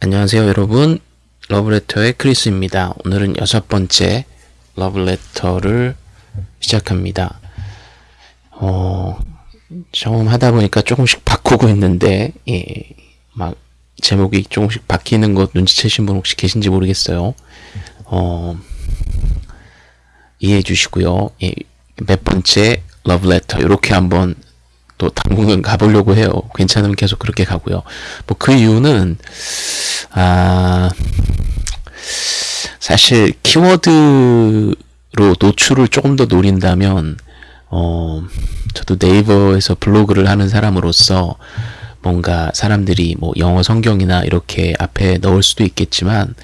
안녕하세요 여러분 러브레터의 크리스입니다. 오늘은 여섯 번째 러브레터를 시작합니다. 어, 처음 하다 보니까 조금씩 바꾸고 있는데 예, 막 제목이 조금씩 바뀌는 것 눈치채신 분 혹시 계신지 모르겠어요. 어, 이해해 주시고요. 예, 몇 번째 러브레터 이렇게 한번 또 당분간 가보려고 해요. 괜찮으면 계속 그렇게 가고요. 뭐 그 이유는 아 사실 키워드로 노출을 조금 더 노린다면 어 저도 네이버에서 블로그를 하는 사람으로서 뭔가 사람들이 뭐 영어 성경이나 이렇게 앞에 넣을 수도 있겠지만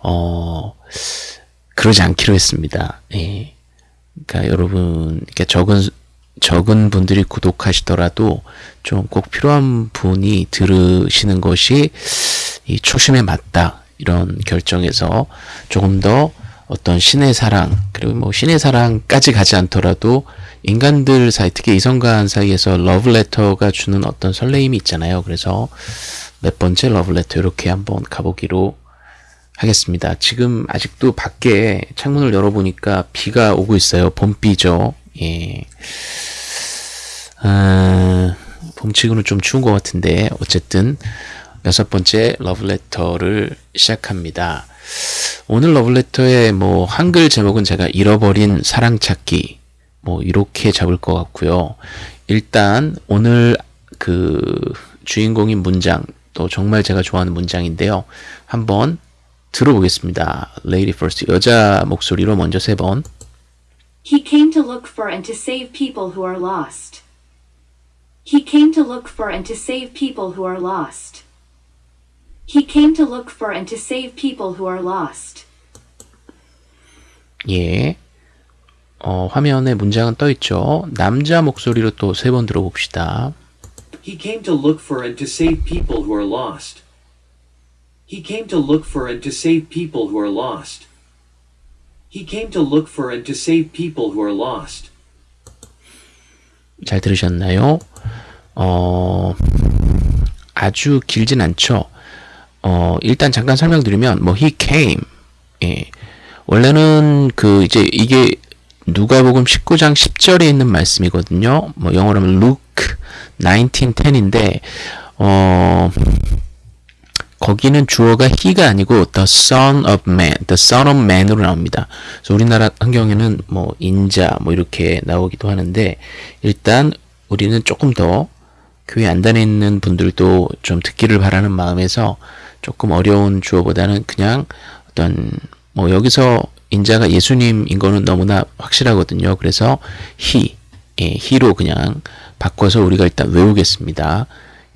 어 그러지 않기로 했습니다. 예. 그러니까 여러분 이렇게 적은 적은 분들이 구독하시더라도 좀 꼭 필요한 분이 들으시는 것이 이 초심에 맞다 이런 결정에서 조금 더 어떤 신의 사랑 그리고 뭐 신의 사랑까지 가지 않더라도 인간들 사이 특히 이성간 사이에서 러브레터가 주는 어떤 설레임이 있잖아요. 그래서 몇 번째 러브레터 이렇게 한번 가보기로 하겠습니다. 지금 아직도 밖에 창문을 열어보니까 비가 오고 있어요. 봄비죠. 예. 아, 봄치고는 좀 추운 것 같은데 어쨌든 여섯 번째 러브레터를 시작합니다. 오늘 러브레터의 뭐 한글 제목은 제가 잃어버린 사랑 찾기 뭐 이렇게 잡을 것 같고요. 일단 오늘 그 주인공인 문장 또 정말 제가 좋아하는 문장인데요. 한번 들어보겠습니다. Lady First 여자 목소리로 먼저 세 번. He came to look for and to save people who are lost. He came to look for and to save people who are lost. He came to look for and to save people who are lost. 예. 어, 화면에 문장은 떠 있죠. 남자 목소리로 또 세 번 들어봅시다. He came to look for and to save people who are lost. He came to look for and to save people who are lost. He came to look for and to save people who are lost. 잘 들으셨나요? 어, 아주 길진 않죠. 어, 일단 잠깐 설명드리면, 뭐, he came. 예. 원래는 그, 이제 이게 누가복음 19장 10절에 있는 말씀이거든요. 뭐, 영어로 하면 Luke 1910인데, 어, 거기는 주어가 he가 아니고 the son of man, the son of man으로 나옵니다. 그래서 우리나라 환경에는 뭐 인자 뭐 이렇게 나오기도 하는데 일단 우리는 조금 더 교회 안 다니는 분들도 좀 듣기를 바라는 마음에서 조금 어려운 주어보다는 그냥 어떤 뭐 여기서 인자가 예수님인 거는 너무나 확실하거든요. 그래서 he, 예, he로 그냥 바꿔서 우리가 일단 외우겠습니다.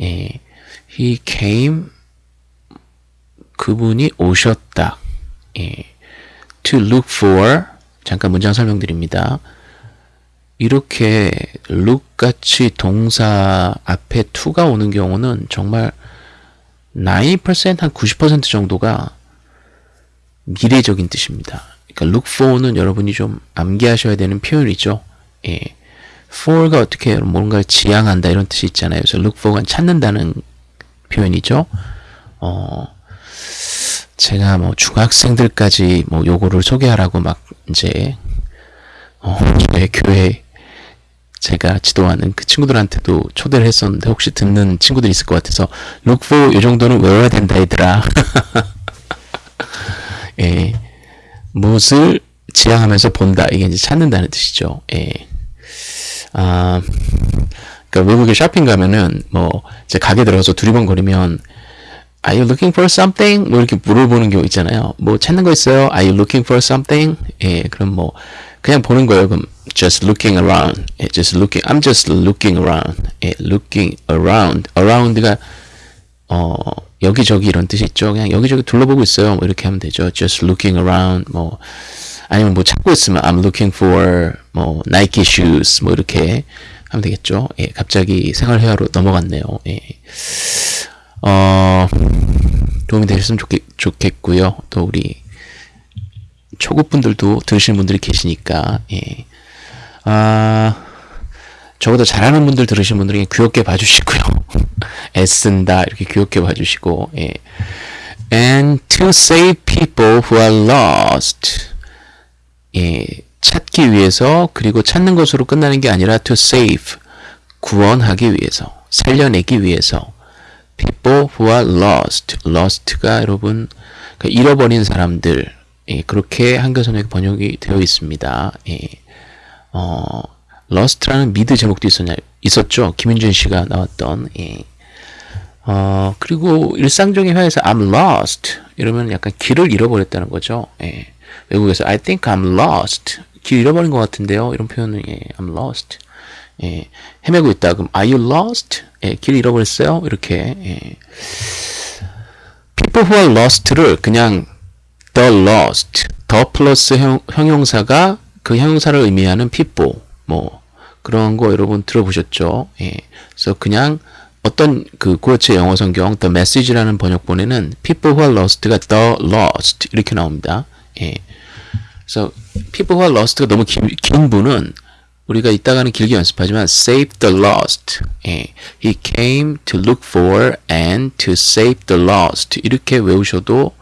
예, he came 그분이 오셨다. 예. to look for 잠깐 문장 설명드립니다. 이렇게 look 같이 동사 앞에 to가 오는 경우는 정말 90%한 90% 정도가 미래적인 뜻입니다. 그러니까 look for는 여러분이 좀 암기하셔야 되는 표현이죠. 예. for가 어떻게 뭔가를 지향한다 이런 뜻이 있잖아요. 그래서 look for가 찾는다는 표현이죠. 어, 제가 뭐 중학생들까지 뭐 요거를 소개하라고 막 이제 어 저희 교회 제가 지도하는 그 친구들한테도 초대를 했었는데 혹시 듣는 친구들 있을 것 같아서 look 요 정도는 외워야 된다 얘들아. 예. 무엇을 지향하면서 본다. 이게 이제 찾는다는 뜻이죠. 예. 아 그러니까 외국에 쇼핑 가면은 뭐 이제 가게 들어가서 두리번거리면 Are you looking for something? 뭐 이렇게 물어보는 경우 있잖아요. 뭐 찾는 거 있어요? Are you looking for something? 예, 그럼 뭐 그냥 보는 거예요. 그럼 just looking around. 예, just looking. I'm just looking around. 예, looking around. around가 어 여기저기 이런 뜻이 있죠. 그냥 여기저기 둘러보고 있어요. 뭐 이렇게 하면 되죠. just looking around. 뭐 아니면 뭐 찾고 있으면 I'm looking for 뭐 Nike shoes. 뭐 이렇게 하면 되겠죠. 예, 갑자기 생활 회화로 넘어갔네요. 예. 어, 도움이 되셨으면 좋겠, 좋겠고요. 또 우리 초급분들도 들으시는 분들이 계시니까, 예. 아, 저보다 잘하는 분들 들으시는 분들은 귀엽게 봐주시고요. 애쓴다, 이렇게 귀엽게 봐주시고, 예. and to save people who are lost. 예, 찾기 위해서 그리고 찾는 것으로 끝나는 게 아니라 to save 구원하기 위해서 살려내기 위해서 people who are lost lost가 여러분 그 잃어버린 사람들 예, 그렇게 한글선에 번역이 되어 있습니다. 예, 어, lost라는 미드 제목도 있었냐 있었죠. 김윤준 씨가 나왔던 예. 어, 그리고 일상적인 회화에서 I'm lost 이러면 약간 길을 잃어버렸다는 거죠. 예. 외국에서 I think I'm lost 길 잃어버린 것 같은데요. 이런 표현은 예, I'm lost 예, 헤매고 있다. 그럼 Are you lost? 예, 길 잃어버렸어요? 이렇게 예. People who are lost를 그냥 the lost, 더 플러스 형, 형용사가 그 형용사를 의미하는 people 뭐 그런 거 여러분 들어보셨죠? 예. 그래서 그냥 어떤 그 구어체 영어 성경 the message라는 번역본에는 people who are lost가 the lost 이렇게 나옵니다. 예. 그래서 people who are lost가 너무 긴, 긴 분은 우리가 이따가는 길게 연습하지만 save the lost. 예. He came to look for and to save the lost. 이렇게 외우셔도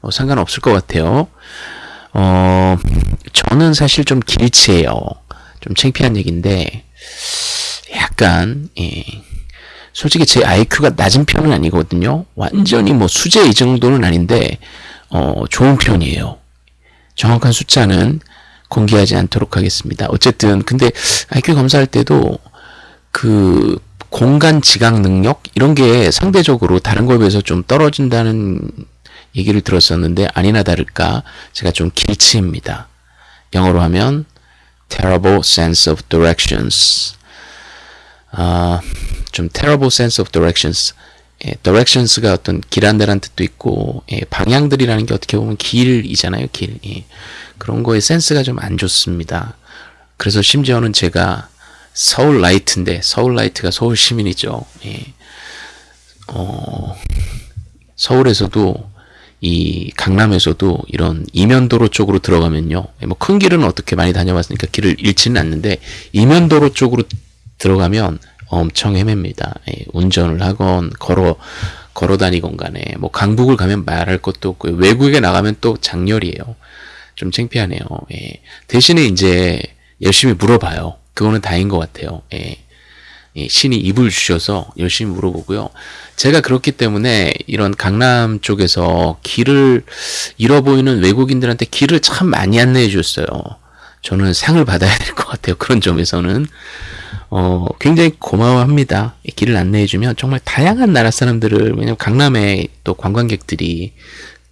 어, 상관없을 것 같아요. 어, 저는 사실 좀 길치예요. 좀 창피한 얘기인데 약간 예. 솔직히 제 IQ가 낮은 편은 아니거든요. 완전히 뭐 수제 이 정도는 아닌데 어, 좋은 편이에요. 정확한 숫자는 공개하지 않도록 하겠습니다. 어쨌든 근데 IQ 검사할 때도 그 공간 지각 능력 이런 게 상대적으로 다른 거에 비해서 좀 떨어진다는 얘기를 들었었는데 아니나 다를까 제가 좀 길치입니다. 영어로 하면 terrible sense of directions. 아, 좀 terrible sense of directions. 예, directions가 어떤 길 안내란 뜻도 있고 예, 방향들이라는 게 어떻게 보면 길이잖아요. 길. 예. 그런 거에 센스가 좀 안 좋습니다. 그래서 심지어는 제가 Seoulite인데 Seoulite가 서울 시민이죠. 예. 어, 서울에서도 이 강남에서도 이런 이면도로 쪽으로 들어가면요. 예, 뭐큰 길은 어떻게 많이 다녀봤으니까 길을 잃지는 않는데 이면도로 쪽으로 들어가면 엄청 헤맵니다. 예, 운전을 하건 걸어 걸어 다니건 간에 뭐 강북을 가면 말할 것도 없고 외국에 나가면 또 장렬이에요. 좀 창피하네요. 예. 대신에 이제 열심히 물어봐요. 그거는 다인 것 같아요. 예. 예, 신이 입을 주셔서 열심히 물어보고요. 제가 그렇기 때문에 이런 강남 쪽에서 길을 잃어보이는 외국인들한테 길을 참 많이 안내해 줬어요. 저는 상을 받아야 될 것 같아요. 그런 점에서는. 어, 굉장히 고마워합니다. 길을 안내해주면 정말 다양한 나라 사람들을, 왜냐면 강남에 또 관광객들이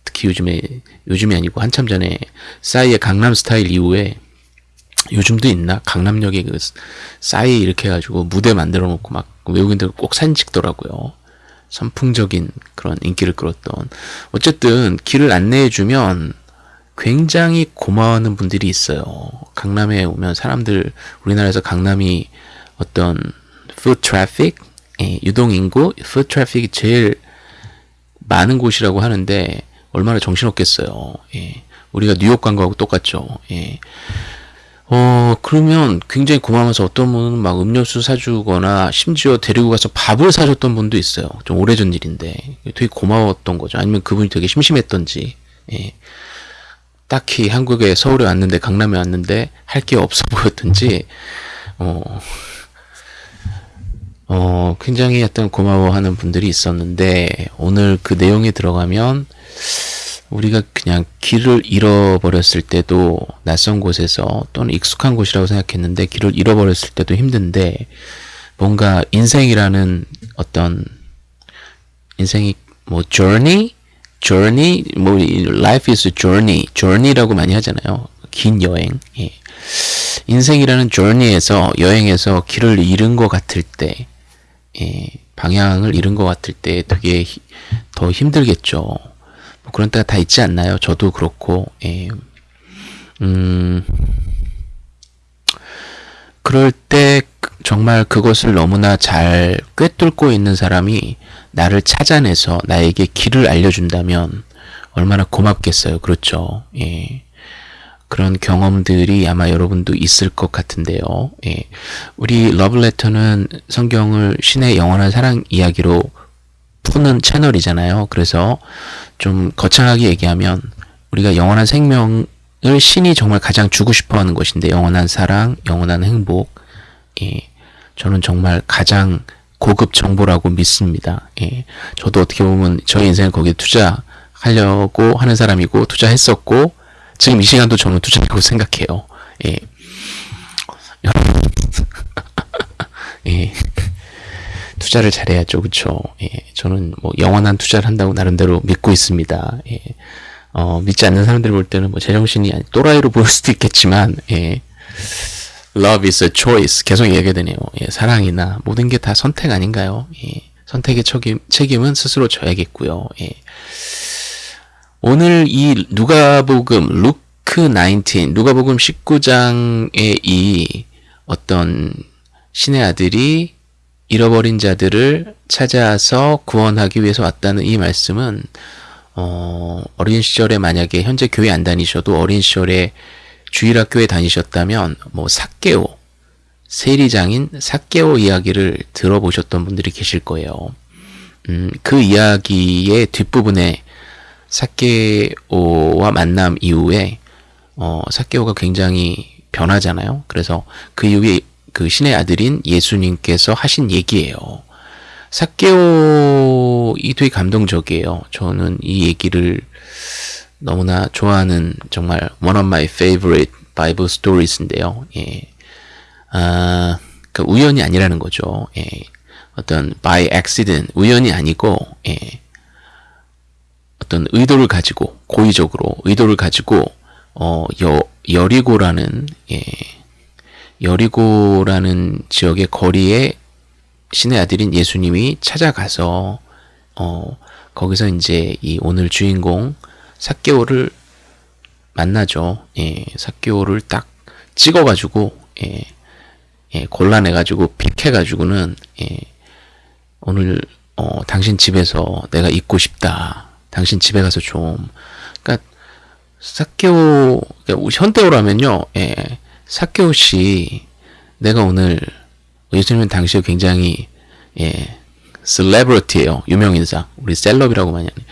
특히 요즘에, 요즘이 아니고 한참 전에 싸이의 강남 스타일 이후에 요즘도 있나? 강남역에 그 싸이 이렇게 해가지고 무대 만들어 놓고 막 외국인들 꼭 사진 찍더라고요. 선풍적인 그런 인기를 끌었던. 어쨌든 길을 안내해주면 굉장히 고마워하는 분들이 있어요. 강남에 오면 사람들, 우리나라에서 강남이 어떤 foot traffic, 예, 유동인구, foot traffic이 제일 많은 곳이라고 하는데 얼마나 정신없겠어요. 예. 우리가 뉴욕 간 거하고 똑같죠. 예. 어, 그러면 굉장히 고마워서 어떤 분은 막 음료수 사주거나 심지어 데리고 가서 밥을 사줬던 분도 있어요. 좀 오래전 일인데. 되게 고마웠던 거죠. 아니면 그분이 되게 심심했던지. 예. 딱히 한국에 서울에 왔는데 강남에 왔는데 할 게 없어 보였던지 어, 어 굉장히 어떤 고마워하는 분들이 있었는데 오늘 그 내용에 들어가면 우리가 그냥 길을 잃어버렸을 때도 낯선 곳에서 또는 익숙한 곳이라고 생각했는데 길을 잃어버렸을 때도 힘든데 뭔가 인생이라는 어떤 인생이 뭐 journey, journey, 뭐 life is journey, journey라고 많이 하잖아요. 긴 여행. 예. 인생이라는 journey에서 여행에서 길을 잃은 것 같을 때, 예. 방향을 잃은 것 같을 때 되게 히, 더 힘들겠죠. 뭐 그런 때가 다 있지 않나요? 저도 그렇고, 예. 음, 그럴 때 정말 그것을 너무나 잘 꿰뚫고 있는 사람이 나를 찾아내서 나에게 길을 알려준다면 얼마나 고맙겠어요. 그렇죠. 예. 그런 경험들이 아마 여러분도 있을 것 같은데요. 예. 우리 러블레터는 성경을 신의 영원한 사랑 이야기로 푸는 채널이잖아요. 그래서 좀 거창하게 얘기하면 우리가 영원한 생명을 신이 정말 가장 주고 싶어 하는 것인데 영원한 사랑, 영원한 행복. 예. 저는 정말 가장 고급 정보라고 믿습니다. 예. 저도 어떻게 보면 저의 인생을 거기에 투자하려고 하는 사람이고 투자했었고 지금 이 시간도 저는 투자라고 생각해요. 예. 예. 투자를 잘해야죠. 그쵸? 예. 저는 뭐 영원한 투자를 한다고 나름대로 믿고 있습니다. 예. 어, 믿지 않는 사람들 볼 때는 뭐 제정신이 아니, 또라이로 보일 수도 있겠지만, 예. Love is a choice. 계속 얘기하게 되네요. 예. 사랑이나 모든 게 다 선택 아닌가요? 예. 선택의 책임, 책임은 스스로 져야겠고요. 예. 오늘 이 누가복음 루크 19 누가복음 19장의 이 어떤 신의 아들이 잃어버린 자들을 찾아서 구원하기 위해서 왔다는 이 말씀은 어, 어린 시절에 만약에 현재 교회 안 다니셔도 어린 시절에 주일학교에 다니셨다면 뭐 사케오 세리장인 사케오 이야기를 들어보셨던 분들이 계실 거예요. 음, 그 이야기의 뒷부분에 사케오와 만남 이후에 어, 사케오가 굉장히 변하잖아요. 그래서 그 이후에 그 신의 아들인 예수님께서 하신 얘기예요. 사케오 이 되게 감동적이에요. 저는 이 얘기를 너무나 좋아하는 정말 one of my favorite Bible stories인데요. 예. 아, 그 우연이 아니라는 거죠. 예. 어떤 by accident 우연이 아니고 예. 어떤 의도를 가지고 고의적으로 의도를 가지고 어 여, 여리고라는 예. 여리고라는 지역의 거리에 신의 아들인 예수님이 찾아가서 어 거기서 이제 이 오늘 주인공 사케오를 만나죠. 예, 사케오를 딱 찍어가지고 예, 예, 골라내가지고 픽해가지고는 예, 오늘 어, 당신 집에서 내가 있고 싶다. 당신 집에 가서 좀 그러니까 사케오 그러니까 현대어라면요. 예, 사케오 씨 내가 오늘 예수님은 당시에 굉장히 예, 셀레브리티예요. 유명 인사. 우리 셀럽이라고 많이 하네.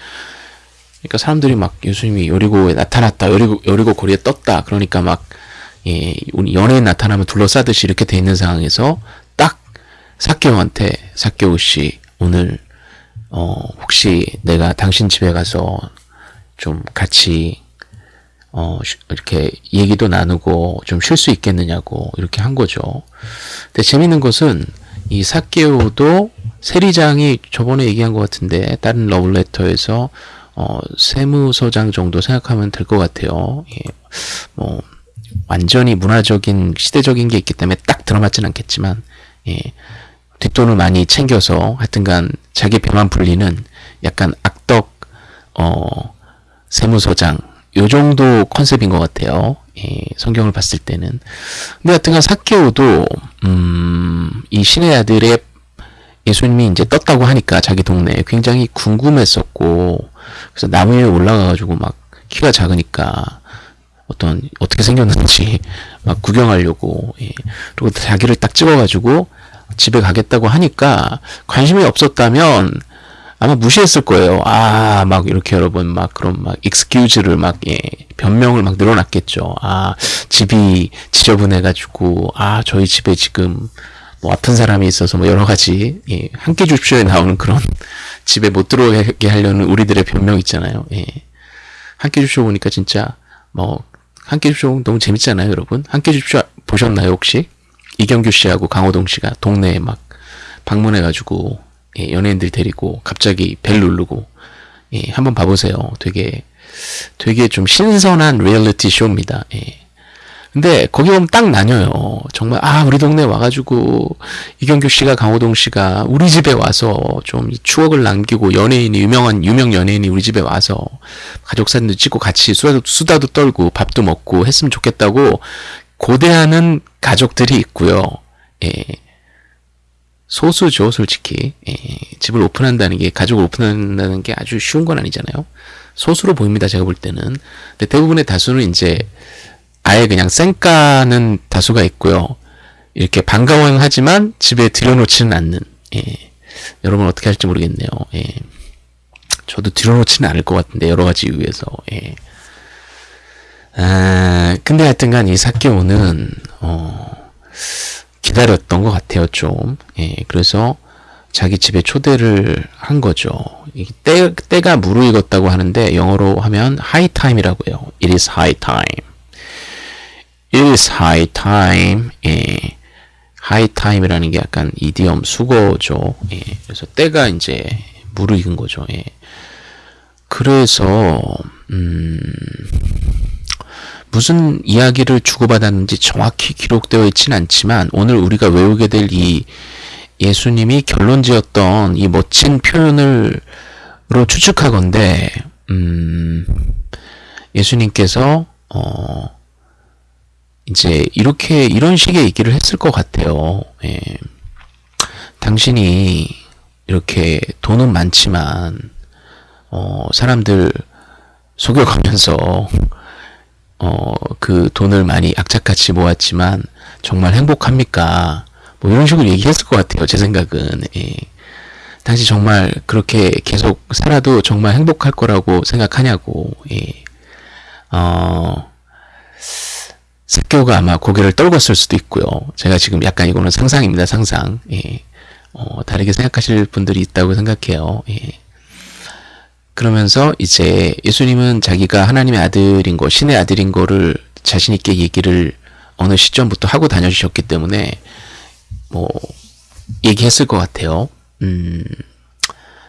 그러니까 사람들이 막 예수님이 여리고에 나타났다. 여리고 여리고 거리에 떴다. 그러니까 막 예, 연예인 나타나면 둘러싸듯이 이렇게 돼 있는 상황에서 딱 사케오한테 사케오 씨 오늘 어 혹시 내가 당신 집에 가서 좀 같이 어 이렇게 얘기도 나누고 좀 쉴 수 있겠느냐고 이렇게 한 거죠. 근데 재밌는 것은 이 사케오도 세리장이 저번에 얘기한 것 같은데 다른 러블레터에서 어, 세무서장 정도 생각하면 될 것 같아요. 예, 뭐 완전히 문화적인 시대적인 게 있기 때문에 딱 들어맞진 않겠지만 예, 뒷돈을 많이 챙겨서 하여튼간 자기 배만 불리는 약간 악덕 어, 세무서장 요 정도 컨셉인 것 같아요. 예, 성경을 봤을 때는. 근데 하여튼간 사케오도 음, 이 신의 아들의 예수님이 이제 떴다고 하니까 자기 동네에 굉장히 궁금했었고 그래서 나무 위에 올라가가지고 막 키가 작으니까 어떤 어떻게 생겼는지 막 구경하려고 예. 그리고 자기를 딱 찍어가지고 집에 가겠다고 하니까 관심이 없었다면 아마 무시했을 거예요. 아, 막 이렇게 여러분 막 그런 막 익스큐즈를 막 예, 변명을 막 늘어났겠죠. 아, 집이 지저분해 가지고 아, 저희 집에 지금 뭐 아픈 사람이 있어서 뭐 여러 가지 예, 함께 줍쇼에 나오는 그런 집에 못 들어오게 하려는 우리들의 변명 있잖아요. 예. 함께 줍쇼 보니까 진짜 뭐 함께 줍쇼 너무 재밌잖아요, 여러분. 함께 줍쇼 보셨나요, 혹시? 이경규 씨하고 강호동 씨가 동네에 막 방문해 가지고 예, 연예인들 데리고 갑자기 벨 누르고 예, 한번 봐보세요. 되게 되게 좀 신선한 리얼리티 쇼입니다. 예. 근데 거기 보면 딱 나뉘어요. 정말 아 우리 동네 와가지고 이경규 씨가 강호동 씨가 우리 집에 와서 좀 추억을 남기고 연예인이 유명한 유명 연예인이 우리 집에 와서 가족 사진도 찍고 같이 수다도, 수다도 떨고 밥도 먹고 했으면 좋겠다고 고대하는 가족들이 있고요. 예. 소수죠, 솔직히. 예, 집을 오픈한다는 게, 가족을 오픈한다는 게 아주 쉬운 건 아니잖아요. 소수로 보입니다, 제가 볼 때는. 근데 대부분의 다수는 이제, 아예 그냥 쌩까는 다수가 있고요. 이렇게 반가워하지만 집에 들여놓지는 않는, 예. 여러분 어떻게 할지 모르겠네요. 예. 저도 들어놓지는 않을 것 같은데 여러 가지 이유에서. 예. 아, 근데 하여튼간 이 사케오는 어, 기다렸던 것 같아요 좀. 예. 그래서 자기 집에 초대를 한 거죠. 때, 때가 무르익었다고 하는데 영어로 하면 high time이라고 해요. It is high time. It is high time. 예. high time이라는 게 약간 이디엄 수거죠. 예. 그래서 때가 이제 무르익은 거죠. 예. 그래서 음, 무슨 이야기를 주고받았는지 정확히 기록되어 있지는 않지만 오늘 우리가 외우게 될 이 예수님이 결론 지었던 이 멋진 표현을 로 추측하건대 음, 예수님께서 어, 이제 이렇게 이런 식의 얘기를 했을 것 같아요. 예. 당신이 이렇게 돈은 많지만 어, 사람들 속여가면서 어, 그 돈을 많이 악착같이 모았지만 정말 행복합니까? 뭐 이런 식으로 얘기했을 것 같아요. 제 생각은. 예. 당시 정말 그렇게 계속 살아도 정말 행복할 거라고 생각하냐고. 예. 어, 사교가 아마 고개를 떨궜을 수도 있고요. 제가 지금 약간 이거는 상상입니다. 상상. 예. 어, 다르게 생각하실 분들이 있다고 생각해요. 예. 그러면서 이제 예수님은 자기가 하나님의 아들인 거, 신의 아들인 거를 자신 있게 얘기를 어느 시점부터 하고 다녀주셨기 때문에 뭐 얘기했을 것 같아요. 음,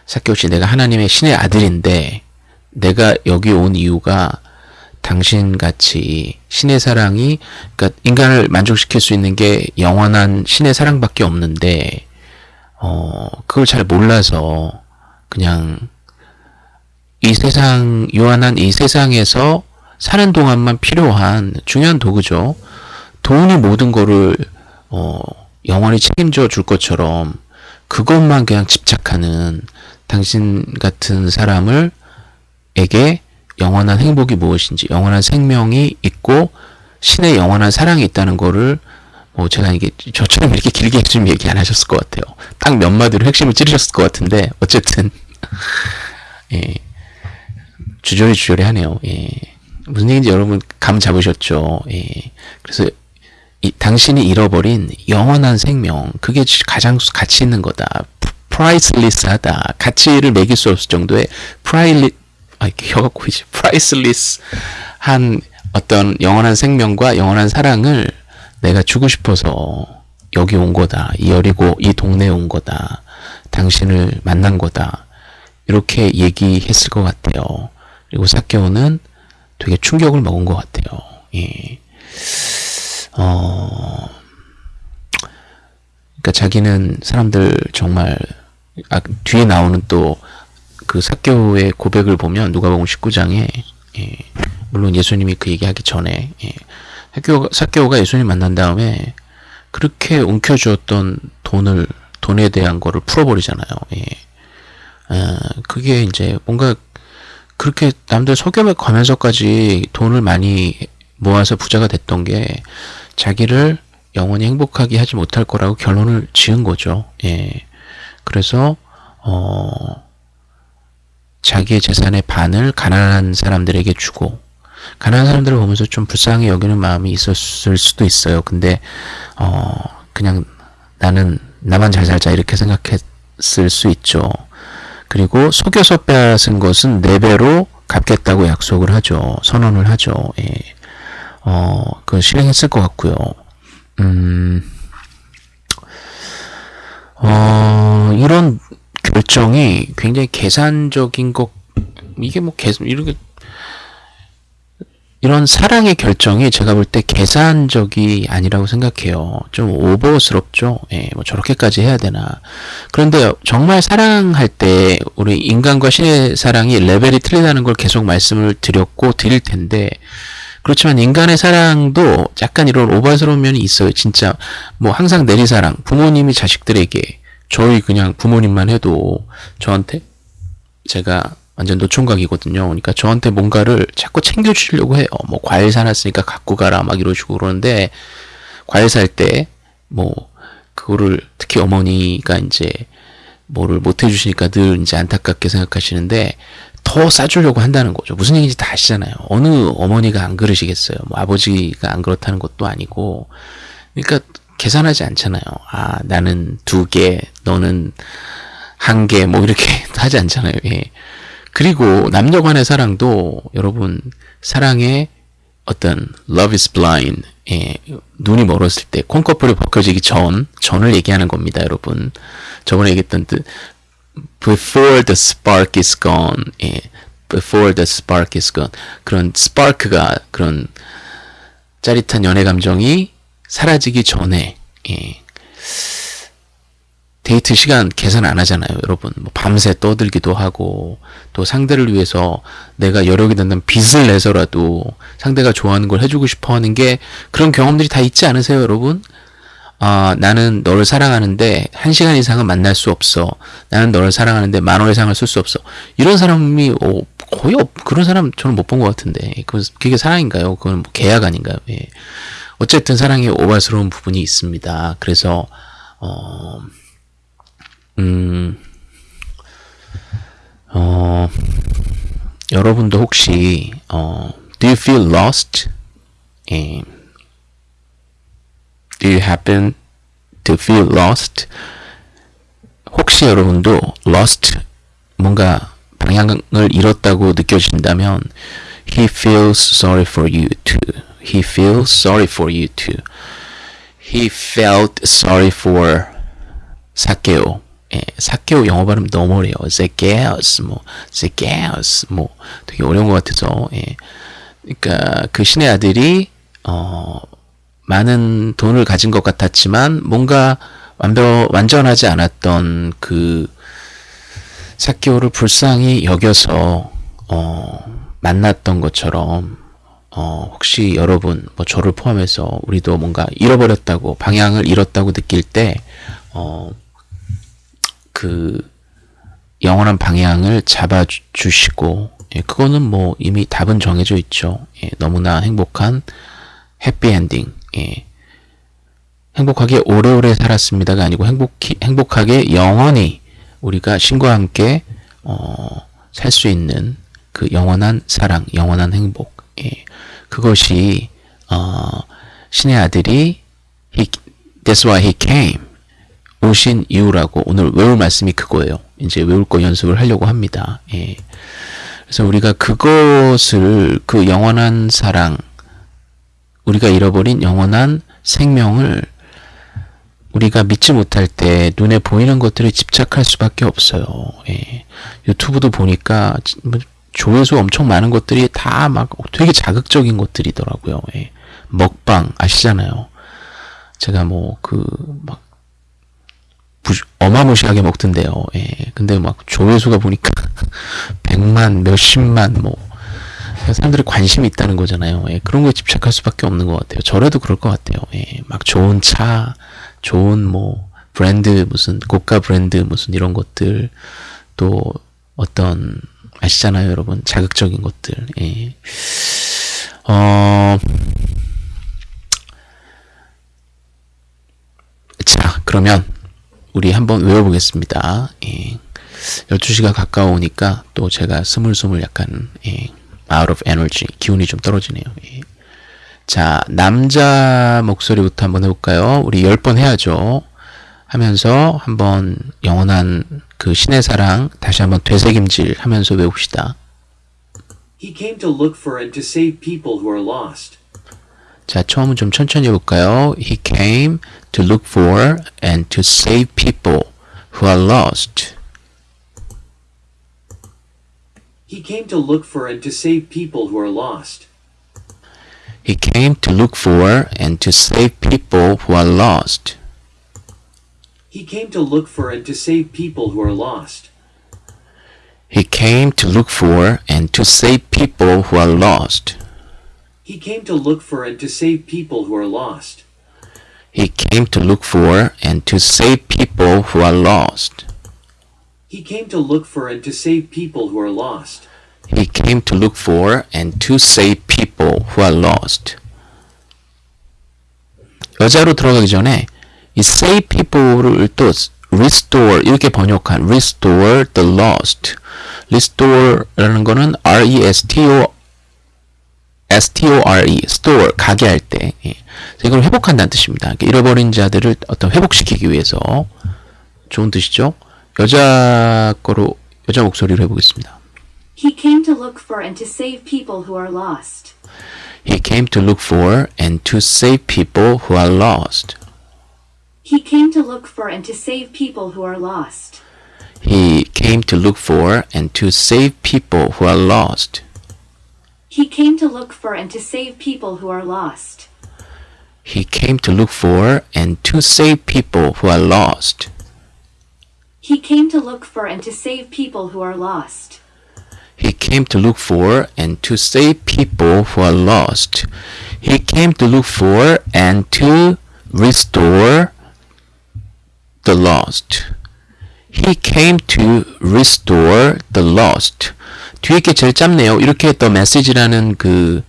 사케오씨 내가 하나님의 신의 아들인데 내가 여기 온 이유가 당신같이 신의 사랑이 그러니까 인간을 만족시킬 수 있는 게 영원한 신의 사랑밖에 없는데 어 그걸 잘 몰라서 그냥 이 세상, 요한한 이 세상에서 사는 동안만 필요한 중요한 도구죠. 돈이 모든 거를, 어, 영원히 책임져 줄 것처럼 그것만 그냥 집착하는 당신 같은 사람을, 에게 영원한 행복이 무엇인지, 영원한 생명이 있고, 신의 영원한 사랑이 있다는 거를, 뭐, 제가 이게, 저처럼 이렇게 길게 해주면 얘기 안 하셨을 것 같아요. 딱 몇 마디로 핵심을 찌르셨을 것 같은데, 어쨌든, 예. 주저리 주저리 하네요. 예. 무슨 얘기인지 여러분 감 잡으셨죠? 예. 그래서 이, 당신이 잃어버린 영원한 생명 그게 가장 가치 있는 거다. priceless하다. 가치를 매길 수 없을 정도의 프라이리 아 혀가 꼬이지. priceless한 어떤 영원한 생명과 영원한 사랑을 내가 주고 싶어서 여기 온 거다. 이 여리고 이 동네에 온 거다. 당신을 만난 거다. 이렇게 얘기했을 것 같아요. 그리고 사케오는 되게 충격을 먹은 것 같아요. 예. 어, 그러니까 자기는 사람들 정말 아, 뒤에 나오는 또 그 사케오의 고백을 보면 누가복음 19장에 예, 물론 예수님이 그 얘기하기 전에 예, 사케오가, 사케오가 예수님 만난 다음에 그렇게 움켜주었던 돈을 돈에 대한 거를 풀어버리잖아요. 예. 어, 그게 이제 뭔가 그렇게 남들 속여매 가면서까지 돈을 많이 모아서 부자가 됐던 게 자기를 영원히 행복하게 하지 못할 거라고 결론을 지은 거죠. 예. 그래서 어 자기의 재산의 반을 가난한 사람들에게 주고 가난한 사람들을 보면서 좀 불쌍히 여기는 마음이 있었을 수도 있어요. 근데 어 그냥 나는 나만 잘 살자 이렇게 생각했을 수 있죠. 그리고 속여서 빼앗은 것은 4배로 갚겠다고 약속을 하죠. 선언을 하죠. 예. 어, 그 실행했을 것 같고요. 음, 어, 이런 결정이 굉장히 계산적인 것, 이게 뭐 계속, 이렇게 이런 사랑의 결정이 제가 볼 때 계산적이 아니라고 생각해요. 좀 오버스럽죠. 예, 뭐 저렇게까지 해야 되나. 그런데 정말 사랑할 때 우리 인간과 신의 사랑이 레벨이 틀리다는 걸 계속 말씀을 드렸고 드릴 텐데 그렇지만 인간의 사랑도 약간 이런 오버스러운 면이 있어요. 진짜 뭐 항상 내리사랑 부모님이 자식들에게 저희 그냥 부모님만 해도 저한테 제가 완전 노총각이거든요. 그러니까 저한테 뭔가를 자꾸 챙겨주시려고 해요. 뭐 과일 사놨으니까 갖고 가라 막 이러시고 그러는데 과일 살 때 뭐 그거를 특히 어머니가 이제 뭐를 못 해주시니까 늘 이제 안타깝게 생각하시는데 더 싸주려고 한다는 거죠. 무슨 얘기인지 다 아시잖아요. 어느 어머니가 안 그러시겠어요. 뭐 아버지가 안 그렇다는 것도 아니고. 그러니까 계산하지 않잖아요. 아, 나는 두 개, 너는 한 개, 뭐 이렇게 하지 않잖아요. 예. 그리고 남녀 간의 사랑도 여러분, 사랑의 어떤 love is blind, 예, 눈이 멀었을 때 콩커플이 벗겨지기 전, 전을 얘기하는 겁니다, 여러분. 저번에 얘기했던 뜻, before the spark is gone, 예, before the spark is gone. 그런 spark가 그런 짜릿한 연애 감정이 사라지기 전에, 예, 데이트 시간 계산 안 하잖아요, 여러분. 뭐 밤새 떠들기도 하고, 또 상대를 위해서 내가 여력이 된다면 빚을 내서라도 상대가 좋아하는 걸 해주고 싶어 하는 게 그런 경험들이 다 있지 않으세요, 여러분? 아, 나는 너를 사랑하는데 한 시간 이상은 만날 수 없어. 나는 너를 사랑하는데 만 원 이상을 쓸 수 없어. 이런 사람이 어, 거의 없, 그런 사람 저는 못 본 것 같은데. 그, 그게 사랑인가요? 그건 뭐 계약 아닌가요? 예. 어쨌든 사랑에 오바스러운 부분이 있습니다. 그래서, 어, 음, 어, 여러분도 혹시, 어, do you feel lost? 예. Do you happen to feel lost? 혹시 여러분도 lost, 뭔가 방향을 잃었다고 느껴진다면, he feels sorry for you too. He feels sorry for you too. He felt sorry for 사케오. 예, 사케오 영어 발음 너무 어려요. Zacchaeus, 뭐, Zacchaeus, 뭐, 되게 어려운 것 같아서, 예. 그러니까 그 신의 아들이 어, 많은 돈을 가진 것 같았지만 뭔가 완벽 완전하지 않았던 그 사케오를 불쌍히 여겨서 어, 만났던 것처럼 어, 혹시 여러분 뭐 저를 포함해서 우리도 뭔가 잃어버렸다고 방향을 잃었다고 느낄 때 어, 그 영원한 방향을 잡아주시고 예, 그거는 뭐 이미 답은 정해져 있죠. 예, 너무나 행복한 해피엔딩. 예. 행복하게 오래오래 살았습니다가 아니고 행복히, 행복하게 영원히 우리가 신과 함께 어, 살 수 있는 그 영원한 사랑, 영원한 행복. 예. 그것이 어, 신의 아들이 he, That's why he came. 오신 이유라고 오늘 외울 말씀이 그거예요. 이제 외울 거 연습을 하려고 합니다. 예. 그래서 우리가 그것을 그 영원한 사랑, 우리가 잃어버린 영원한 생명을 우리가 믿지 못할 때 눈에 보이는 것들에 집착할 수밖에 없어요. 예. 유튜브도 보니까 뭐 조회수 엄청 많은 것들이 다 막 되게 자극적인 것들이더라고요. 예. 먹방 아시잖아요. 제가 뭐 그 막 어마무시하게 먹던데요. 예. 근데 막 조회수가 보니까 100만, 몇십만 뭐 사람들이 관심이 있다는 거잖아요. 예. 그런 거에 집착할 수밖에 없는 것 같아요. 저라도 그럴 것 같아요. 예. 막 좋은 차, 좋은 뭐 브랜드 무슨 고가 브랜드 무슨 이런 것들 또 어떤 아시잖아요, 여러분 자극적인 것들. 예. 어. 자, 그러면 우리 한번 외워보겠습니다. 예. 12시가 가까우니까 또 제가 스물스물 약간 예. out of energy 기운이 좀 떨어지네요. 예. 자 남자 목소리부터 한번 해볼까요? 우리 10번 해야죠. 하면서 한번 영원한 그 신의 사랑 다시 한번 되새김질 하면서 외웁시다. He came to look for and to save people who are lost. 자, 처음은 좀 천천히 해볼까요? He came to look for and to save people who are lost. He came to look for and to save people who are lost. He came to look for and to save people who are lost. He came to look for and to save people who are lost. He came to look for and to save people who are lost. He came to look for and to save people who are lost. He came to look for and to save people who are lost. He came to look for and to save people who are lost. He came to look for and to save people who are lost. 여자로 들어가기 전에 이 save people를 또 restore 이렇게 번역한 restore the lost. restore라는 거는 R E S T O S T O R E store 가게 할 때. 예. 그래서 이걸 회복한다는 뜻입니다. 그러니까 잃어버린 자들을 어떤 회복시키기 위해서 좋은 뜻이죠. 여자 거로 여자 목소리로 해보겠습니다. He came to look for and to save people who are lost. He came to look for and to save people who are lost. He came to look for and to save people who are lost. He came to look for and to save people who are lost. He came to look for and to save people who are lost. He came to look for and to save people who are lost. He came to look for and to save people who are lost. He came to look for and to save people who are lost. He came to look for and to restore the lost. He came to restore the lost. 뒤에 게 제일 짧네요. 이렇게 더 메시지라는 그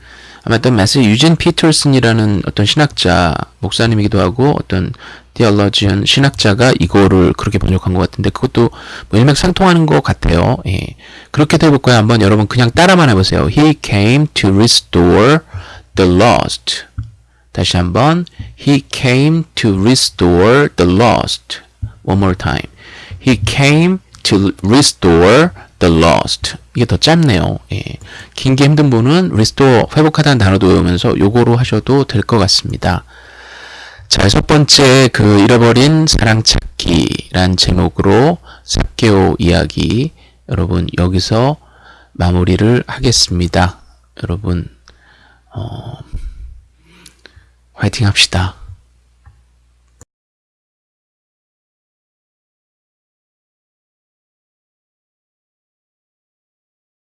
아마 또 메시지 유진 피터슨이라는 어떤 신학자 목사님이기도 하고 어떤 디얼러지언 신학자가 이거를 그렇게 번역한 것 같은데 그것도 뭐 일맥상통하는 것 같아요. 예. 그렇게 해볼까요? 한번 여러분 그냥 따라만 해보세요. He came to restore the lost. 다시 한번 He came to restore the lost. One more time. He came to restore the lost. 이게 더 짧네요. 예. 긴게 힘든 분은 restore 회복하다는 단어도 외우면서 요거로 하셔도 될 것 같습니다. 자, 첫 번째 그 잃어버린 사랑 찾기란 제목으로 삭개오 이야기 여러분 여기서 마무리를 하겠습니다. 여러분 어, 화이팅 합시다.